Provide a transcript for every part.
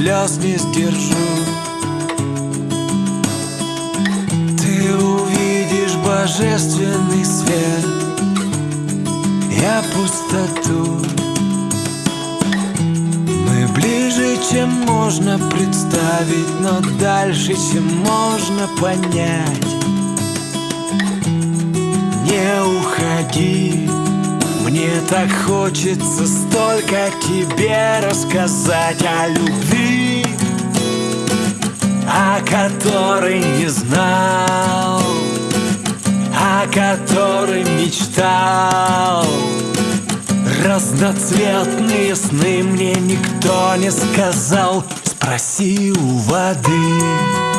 слез не сдержу Ты увидишь божественный свет. Я пустоту. Мы ближе, чем можно представить Но дальше, чем можно понять. Не уходи так хочется столько тебе рассказать о любви, о которой не знал, о которой мечтал. Разноцветные сны мне никто не сказал, спроси у воды.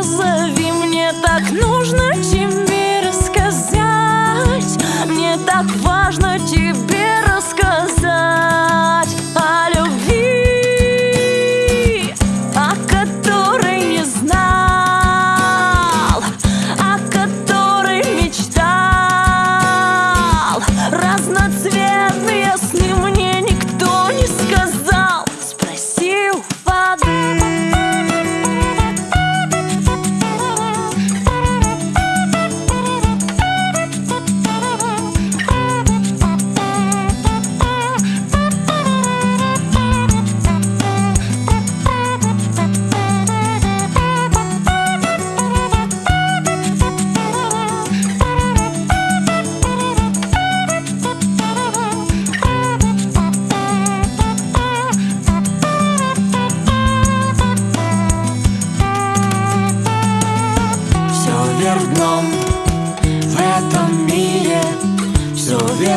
Вверх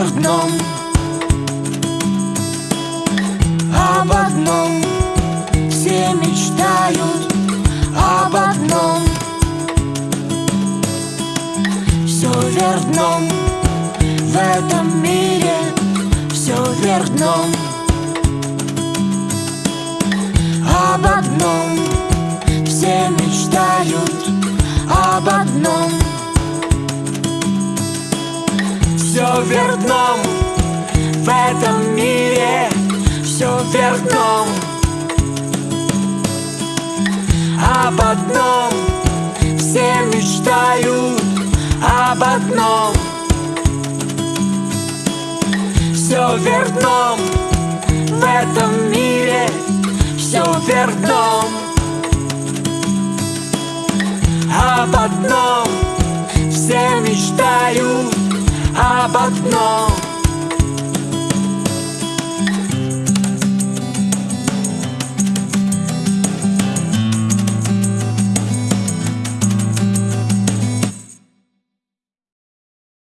вверх дном Об одном все мечтают Об одном. Все вверх дном. В этом мире все вверх дном. Об одном все мечтают Все в этом мире Все вверх Об одном все мечтают Об одном. Все вверх в этом мире Все вверх об